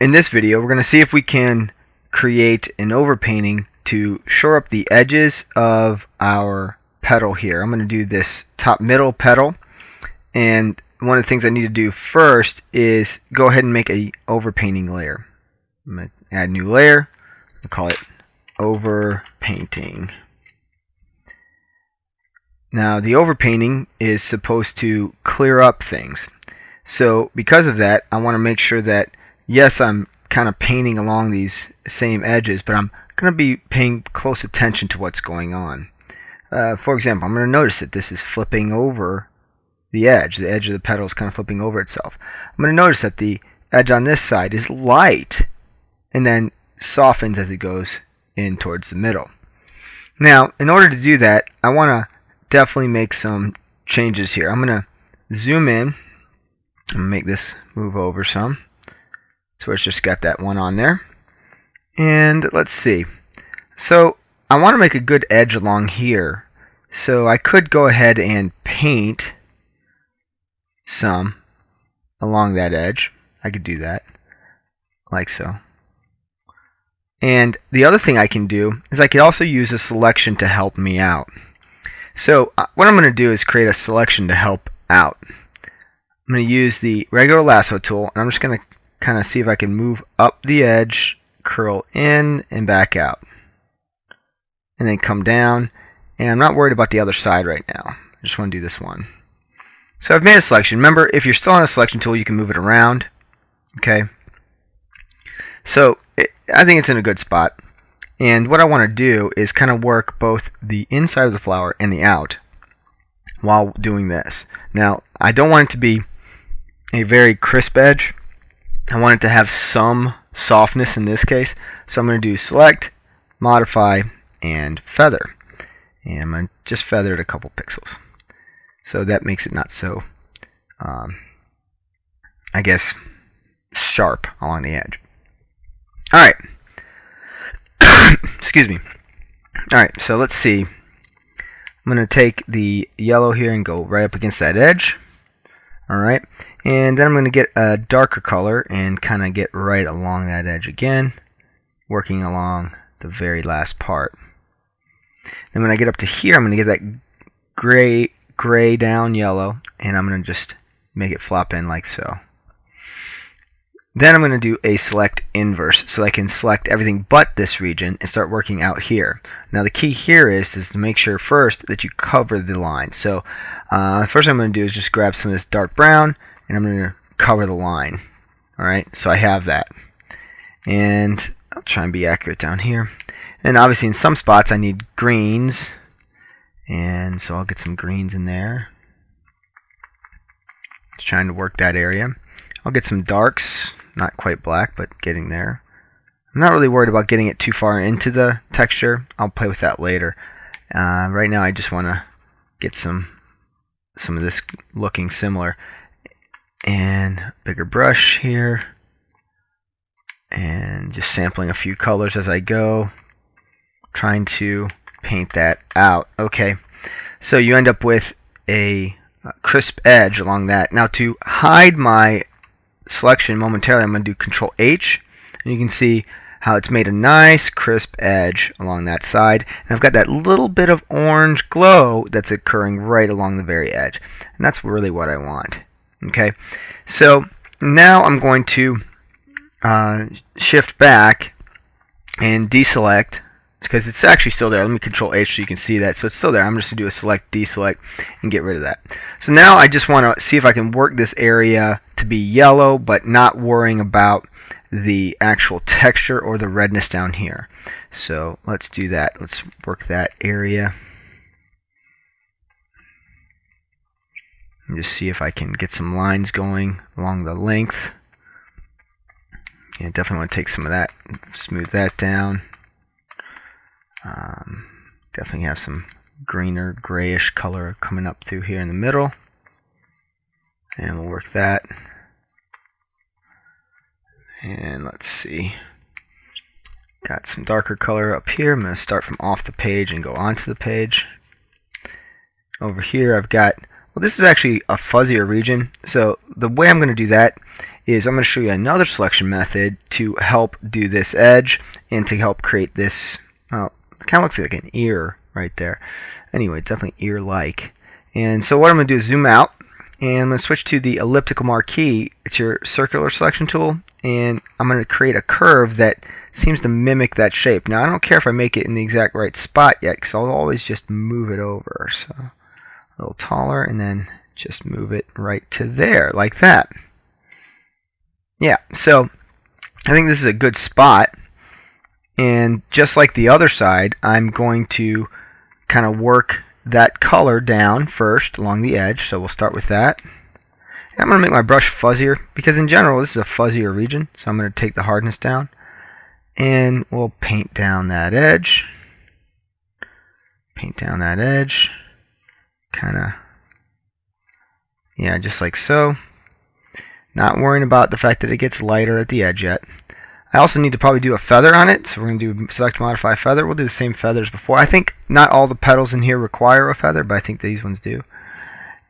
In this video, we're going to see if we can create an overpainting to shore up the edges of our petal here. I'm going to do this top middle petal and one of the things I need to do first is go ahead and make a overpainting layer. I'm going to add new layer. I'll call it overpainting. Now the overpainting is supposed to clear up things. So because of that, I want to make sure that yes, I'm kind of painting along these same edges, but I'm going to be paying close attention to what's going on. Uh, for example, I'm going to notice that this is flipping over the edge. The edge of the petal is kind of flipping over itself. I'm going to notice that the edge on this side is light and then softens as it goes in towards the middle. Now, in order to do that, I want to definitely make some changes here. I'm going to zoom in and make this move over some. So it's just got that one on there. And let's see. So I want to make a good edge along here. So I could go ahead and paint some along that edge. I could do that like so. And the other thing I can do is I could also use a selection to help me out. So uh, what I'm going to do is create a selection to help out. I'm going to use the regular lasso tool and I'm just going to kind of see if I can move up the edge, curl in and back out. And then come down. And I'm not worried about the other side right now. I just want to do this one. So I've made a selection. Remember, if you're still on a selection tool, you can move it around. Okay. So it, I think it's in a good spot. And what I want to do is kind of work both the inside of the flower and the out while doing this. Now, I don't want it to be a very crisp edge. I want it to have some softness in this case. So I'm going to do select, modify, and feather. And I'm going to just feather it a couple pixels. So that makes it not so, um, I guess, sharp along the edge. All right. Excuse me. All right, so let's see. I'm going to take the yellow here and go right up against that edge. Alright, and then I'm going to get a darker color and kind of get right along that edge again, working along the very last part. Then when I get up to here, I'm going to get that gray, gray down yellow, and I'm going to just make it flop in like so. Then I'm going to do a select inverse so I can select everything but this region and start working out here. Now the key here is, is to make sure first that you cover the line. So uh, first I'm going to do is just grab some of this dark brown and I'm going to cover the line. Alright, so I have that. And I'll try and be accurate down here. And obviously in some spots I need greens and so I'll get some greens in there. Just trying to work that area. I'll get some darks not quite black, but getting there. I'm not really worried about getting it too far into the texture. I'll play with that later. Uh, right now I just want to get some some of this looking similar. And bigger brush here. And just sampling a few colors as I go. Trying to paint that out. Okay, so you end up with a crisp edge along that. Now to hide my selection momentarily, I'm going to do Control H, and you can see how it's made a nice crisp edge along that side. And I've got that little bit of orange glow that's occurring right along the very edge. And that's really what I want. Okay, so now I'm going to uh, shift back and deselect because it's actually still there. Let me control H so you can see that. So it's still there. I'm just going to do a select, deselect, and get rid of that. So now I just want to see if I can work this area to be yellow, but not worrying about the actual texture or the redness down here. So let's do that. Let's work that area. And just see if I can get some lines going along the length. Yeah, definitely want to take some of that, smooth that down. Um, definitely have some greener, grayish color coming up through here in the middle. And we'll work that. And let's see. Got some darker color up here. I'm going to start from off the page and go onto the page. Over here I've got Well, this is actually a fuzzier region. So the way I'm going to do that is I'm going to show you another selection method to help do this edge and to help create this, well, it kind of looks like an ear right there. Anyway, definitely ear-like. And so what I'm going to do is zoom out and I'm going to switch to the elliptical marquee. It's your circular selection tool and I'm going to create a curve that seems to mimic that shape. Now I don't care if I make it in the exact right spot yet because I'll always just move it over. So a little taller and then just move it right to there like that. Yeah, so I think this is a good spot. And just like the other side, I'm going to kind of work that color down first along the edge. So we'll start with that. And I'm going to make my brush fuzzier because in general this is a fuzzier region. So I'm going to take the hardness down and we'll paint down that edge. Paint down that edge. Kind of, yeah, just like so. Not worrying about the fact that it gets lighter at the edge yet. I also need to probably do a feather on it, so we're going to do select modify feather. We'll do the same feathers before. I think not all the petals in here require a feather, but I think these ones do.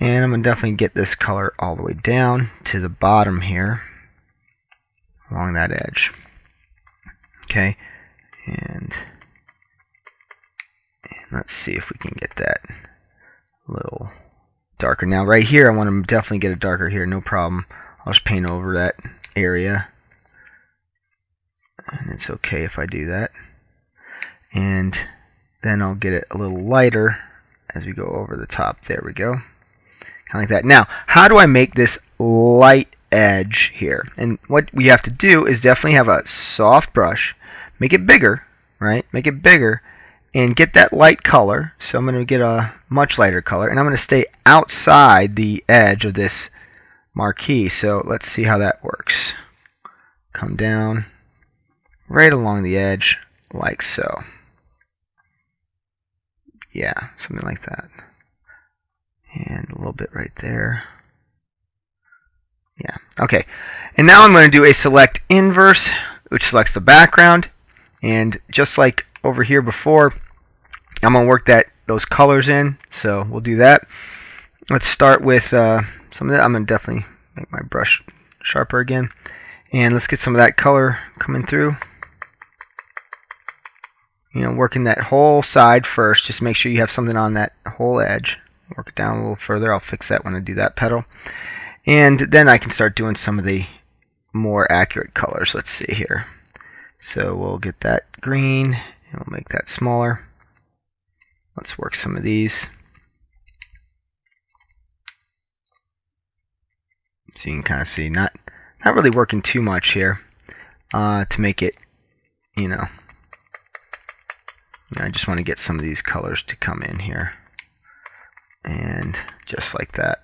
And I'm going to definitely get this color all the way down to the bottom here along that edge. Okay, and, and let's see if we can get that a little darker. Now right here, I want to definitely get it darker here, no problem. I'll just paint over that area and it's okay if I do that. And then I'll get it a little lighter as we go over the top. There we go. Kind of like that. Now how do I make this light edge here? And what we have to do is definitely have a soft brush make it bigger right? Make it bigger and get that light color. So I'm going to get a much lighter color and I'm going to stay outside the edge of this marquee. So let's see how that works. Come down right along the edge like so. Yeah, something like that. And a little bit right there. Yeah, okay. And now I'm going to do a select inverse, which selects the background. And just like over here before, I'm going to work that those colors in. So we'll do that. Let's start with uh, some of that. I'm going to definitely make my brush sharper again. And let's get some of that color coming through you know, working that whole side first. Just make sure you have something on that whole edge. Work it down a little further. I'll fix that when I do that petal. And then I can start doing some of the more accurate colors. Let's see here. So we'll get that green and we'll make that smaller. Let's work some of these. So you can kind of see, not not really working too much here uh, to make it, you know, I just want to get some of these colors to come in here. And just like that.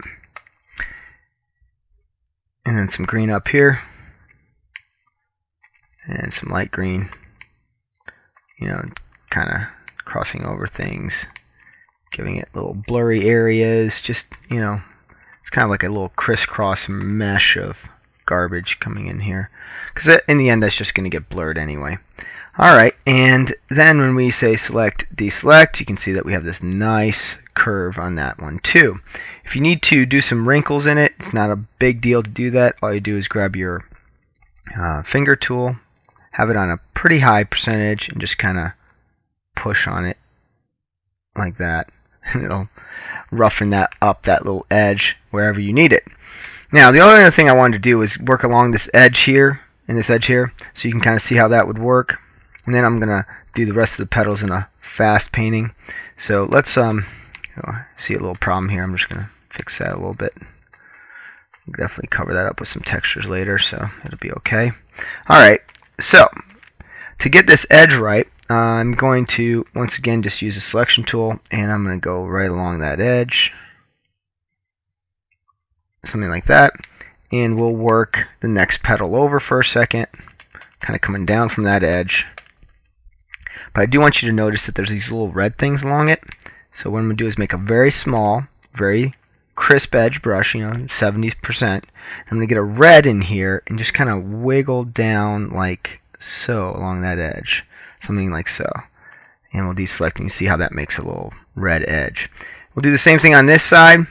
And then some green up here. And some light green. You know, kind of crossing over things. Giving it little blurry areas. Just, you know, it's kind of like a little crisscross mesh of garbage coming in here. Because in the end, that's just going to get blurred anyway. Alright, and then when we say select deselect, you can see that we have this nice curve on that one too. If you need to do some wrinkles in it, it's not a big deal to do that. All you do is grab your uh, finger tool, have it on a pretty high percentage, and just kind of push on it like that. It'll roughen that up, that little edge, wherever you need it. Now, the only other thing I wanted to do is work along this edge here, and this edge here, so you can kind of see how that would work. And then I'm gonna do the rest of the petals in a fast painting. So let's um see a little problem here. I'm just gonna fix that a little bit. Definitely cover that up with some textures later so it'll be okay. Alright so to get this edge right I'm going to once again just use a selection tool and I'm going to go right along that edge something like that and we'll work the next petal over for a second kind of coming down from that edge but I do want you to notice that there's these little red things along it. So what I'm going to do is make a very small, very crisp edge brush, you know, 70%. I'm going to get a red in here and just kind of wiggle down like so along that edge. Something like so. And we'll deselect and you see how that makes a little red edge. We'll do the same thing on this side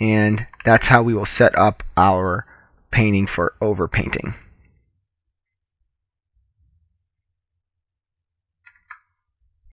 and that's how we will set up our painting for overpainting.